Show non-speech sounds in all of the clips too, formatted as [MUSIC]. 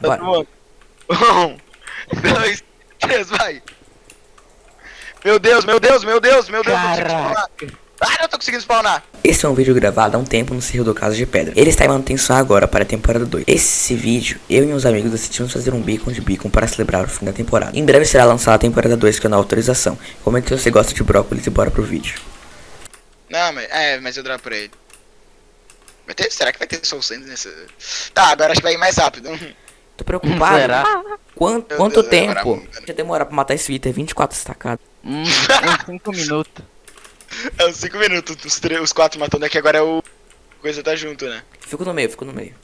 Bora. Um, dois, três, vai. Meu Deus, meu Deus, meu Deus, meu Deus, spawnar. Ah, não tô conseguindo spawnar. Esse é um vídeo gravado há um tempo no Cerro do Caso de Pedra. Ele está em manutenção agora para a temporada 2. Esse vídeo, eu e meus amigos decidimos fazer um beacon de beacon para celebrar o fim da temporada. Em breve será lançada a temporada 2 com a autorização. Comenta se você gosta de brócolis e bora pro vídeo. Não, mas, é, mas eu dropo pra ele. Vai ter, será que vai ter Soul nessa... Tá, agora acho que vai ir mais rápido. [LAUGHS] Tô preocupado. Será? Quanto, Meu quanto Deus, vai demorar tempo? muito, né? Já demorar pra matar esse Twitter 24 estacados. Hum, [LAUGHS] uns 5 minutos. É uns 5 minutos, os, três, os quatro matando aqui, agora é o... Coisa tá junto, né? Fico no meio, fico no meio.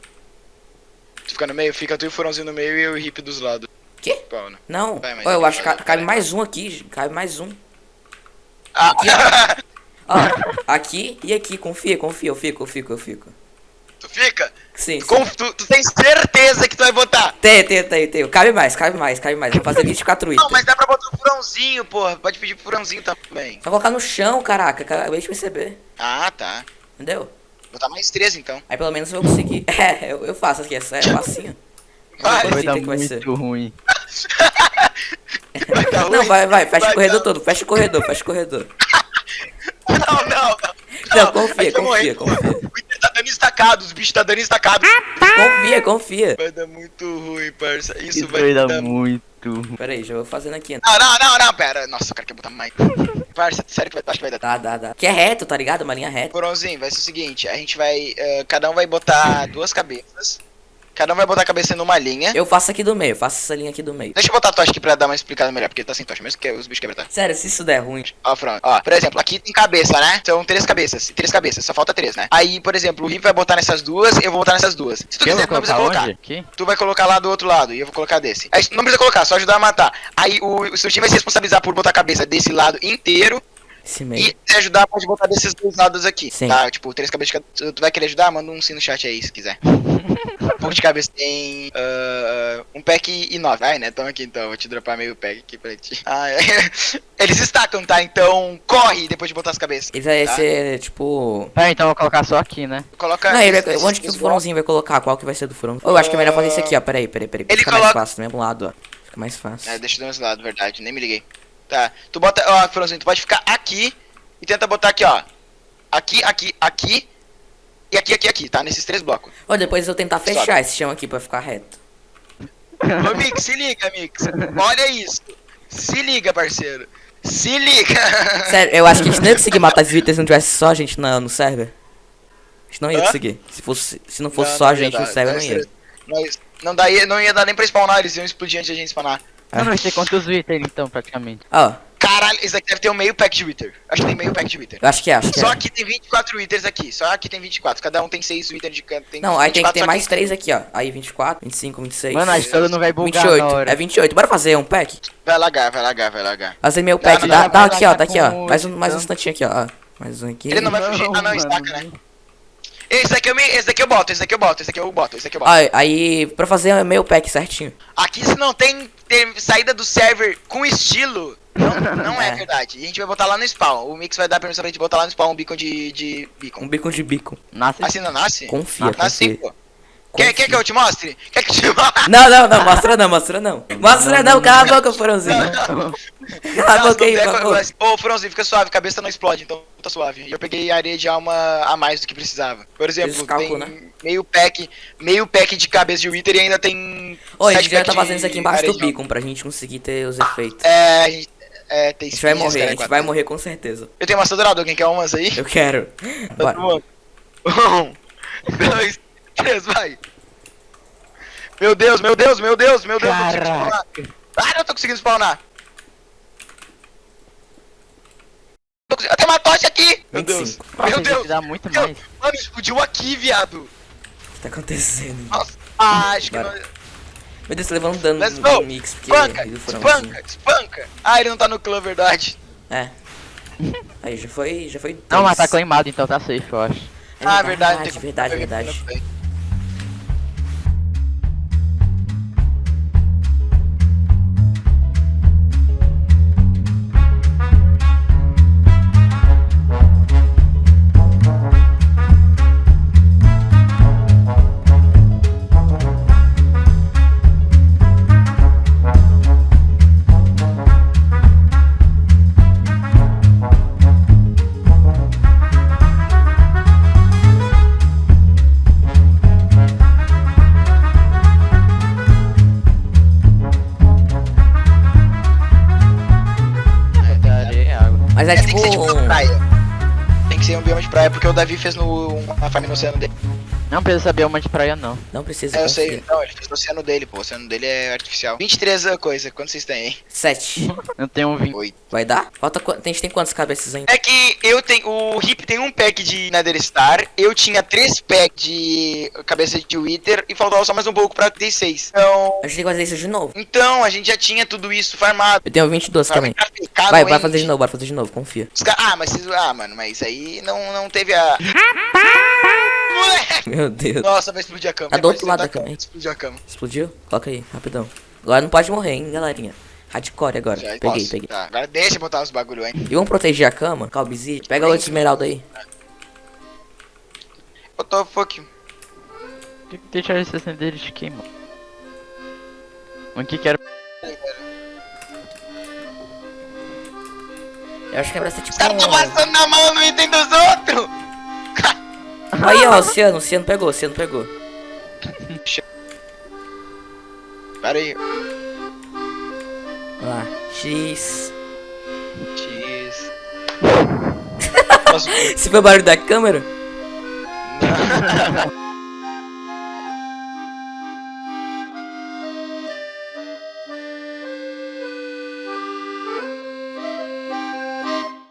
Tu fica no meio, fica tu e o Furãozinho no meio e o hip dos lados. Quê? Pau, né? Não, Vai, mas Ó, eu vai, acho que cabe mais um aqui, cabe mais um. Ah, [LAUGHS] Ó, aqui e aqui, confia, confia, eu fico, eu fico, eu fico. Tu fica? Sim, sim. Com, tu, tu tem certeza que tu vai botar? Tem, tem, tem, tem. Cabe mais, cabe mais, cabe mais. Vamos fazer 24 Não, itens. mas dá pra botar o furãozinho, porra. Pode pedir pro furãozinho também. Só colocar no chão, caraca, acabei de perceber. Ah, tá. Entendeu? Botar mais três então. Aí pelo menos eu vou conseguir. [LAUGHS] É, eu, eu faço aqui, é sério, facinho. Vai, Vai dar vai ser? muito ruim. Vai dar Não, ruim. vai, vai, fecha Vai o corredor dar- todo, fecha o corredor, fecha o corredor. [LAUGHS] Não, não, não. Não, confia, vai confia, confia. O Inter tá dando estacado, os bichos tá dando estacado. Confia, confia. Vai dar muito ruim, parça. Isso, Isso vai, vai dar dar muito. Pera aí, já vou fazendo aqui. Não, não, não, não, pera. Nossa, o cara quer botar mais. [LAUGHS] Parça, sério que vai, acho que vai dar. Dá, dá, dá. Que é reto, tá ligado? Uma linha reta. Coronzinho, vai ser o seguinte, a gente vai. eh, cada um vai botar duas cabeças. Cada um vai botar a cabeça numa linha. Eu faço aqui do meio, faço essa linha aqui do meio. Deixa eu botar a tocha aqui pra dar uma explicada melhor, porque tá sem tocha, mesmo que os bichos quebram, tá? Sério, se isso der ruim. Ó, Fran, ó, por exemplo, aqui tem cabeça, né? São três cabeças, três cabeças, só falta três, né? Aí, por exemplo, o Rip vai botar nessas duas, eu vou botar nessas duas. Se tu Eu quiser, não precisa colocar? Tu vai colocar lá do outro lado e eu vou colocar desse. Aí não precisa colocar, só ajudar a matar. Aí o, o seu time vai se responsabilizar por botar a cabeça desse lado inteiro Esse meio. e se ajudar pode botar desses dois lados aqui. Sim. Tá? Tipo, três cabeças de cada. Tu vai querer ajudar? Manda um sim no chat aí se quiser. [LAUGHS] pouco de cabeça tem. ah, um pack e nove. Ai, né? Toma aqui então, vou te dropar meio pack aqui pra ti. [LAUGHS] Ah, é. Eles estacam, tá? Então corre depois de botar as cabeças. Ele vai Tá. ser tipo. Tá, então eu vou colocar só aqui, né? Coloca. Não, ele vai... onde que o furãozinho vai colocar? Qual que vai ser do furão? Eu acho que é melhor fazer isso aqui, ó. Peraí, peraí, peraí. Ele Fica mais coloca- fácil do mesmo lado, ó. Fica mais fácil. É, deixa do mesmo lado, verdade, nem me liguei. Tá, tu bota, ó, Franzinho, tu pode ficar aqui e tenta botar aqui, ó. Aqui, aqui, aqui e aqui, aqui, aqui, tá? Nesses três blocos. Ó, depois eu tentar fechar Sobe. esse chão aqui pra ficar reto. Ô, Mix, se liga, Mix. Olha isso. Se liga, parceiro. Se liga. Sério, eu acho que a gente não ia conseguir matar esses itens se não tivesse só a gente na, no server. A gente não ia conseguir. Se, fosse, se não fosse Não, só não a gente dar, no server, não ia. Mas não, daí, não ia dar nem pra spawnar, eles iam explodir antes de a gente spawnar. É. Não, não sei quantos itens então, praticamente. Ó, Caralho, esse daqui deve ter um meio pack de Wither. Acho que tem meio pack de Wither. acho que é, acho que Só é. aqui tem 24 Withers aqui. Só aqui tem 24. Cada um tem 6 Withers de canto. Tem Não, aí tem que 24 ter mais três aqui, ó. Aí 24, 25, 26. Mano, a história não vai bugar 28. na hora. É 28. Bora fazer um pack? Vai lagar, vai lagar, vai lagar. Fazer meu Não, pack. não, Dá, não, dá vai aqui, ó. Tá aqui, ó. Mais um, mais um instantinho aqui, ó. Mais um aqui. Ele não vai fugir. Ah, não, mano. estaca, né? Esse daqui eu, me, esse daqui eu boto, esse daqui eu boto, esse daqui eu boto, esse daqui eu boto. Ó, aí, pra fazer meu pack certinho. Aqui se não tem, tem saída do server com estilo, não, não é. [LAUGHS] É. verdade. E a gente vai botar lá no spawn. O Mix vai dar permissão pra gente botar lá no spawn um beacon de, de beacon. Um bico de bico. Nasce. Assim não nasce? Confia, Nasce, confia. pô. Quer, quer que eu te mostre? Quer que eu te mostre? Não, não, não, mostra não, mostra não. Mostra não, cala a boca, Furãozinho. Cala a Não, boca aí, não, Ô, Fronzinho, fica suave, cabeça não explode, então tá suave. E eu peguei areia de alma a mais do que precisava. Por exemplo, tem né? meio pack, meio pack de cabeça de Wither e ainda tem. Ô, a gente já pack tá fazendo isso aqui embaixo do beacon pra gente conseguir ter os efeitos. É, a gente. É, tem A gente vai morrer, a cara, gente quatro. vai morrer com certeza. Eu tenho maçã dourada, alguém quer umas aí? Eu quero. Bora. Um, dois, três, vai. Meu Deus, meu Deus, meu Deus, meu Deus, consigo spawnar. Ah, não tô conseguindo spawnar. Consegui- Tem uma tocha aqui! Meu Deus! 25. Meu Deus! Dá muito Meu- mais. Mano, explodiu aqui, viado! O que tá acontecendo? Nossa! Ah, acho que não... Meu Deus, tô levando dano Let's no, go! no mix, porque Espanca! foi um assim. Espanca! Espanca! Ah, ele não tá no clã, verdade. É. Aí já foi, já foi. Não, mas tá claimado, então tá safe, eu acho. É ah, verdade, verdade, como- verdade. Praia. Tem que ser um bioma de praia, porque o Davi fez no, uma farm no oceano dele. Não precisa saber uma de praia, não. Não precisa. É, eu sei. Não, ele fez no oceano dele, pô. O oceano dele é artificial. 23 a coisa. Quantos vocês têm, hein? Sete. Eu tenho um 20. Oito. Vai dar? Falta qu... A gente tem quantas cabeças ainda? É que eu tenho. O Hip tem um pack de Nether Star. Eu tinha três packs de cabeça de Wither. E faltava só mais um pouco pra ter seis. Então. A gente tem que fazer isso de novo. Então, a gente já tinha tudo isso farmado. Eu tenho 22 também. Vai, vai fazer de novo, bora fazer de novo, confia. Ah, mas vocês. Ah, mano, mas isso aí não, não teve a. Moleque! Meu Deus. Nossa, vai explodir a cama. Tá do outro lado da cama, hein? Explodiu a cama. Explodiu? Coloca aí, rapidão. Agora não pode morrer, hein, galerinha. Hardcore agora. Já peguei, posso. peguei. Tá, agora deixa eu botar os bagulho, hein? E vamos proteger a cama? Calbizi. Pega o esmeralda aí. Eu tô fuck. Tem que deixar esse acender de quem, mano? O que quero. Eu acho que é pra ser tipo Os caras tão passando na mão no item dos outros! Aí, ó, oceano, oceano pegou, oceano pegou. Pera aí. Olha lá. X. X. [LAUGHS] Você foi o barulho da câmera? não.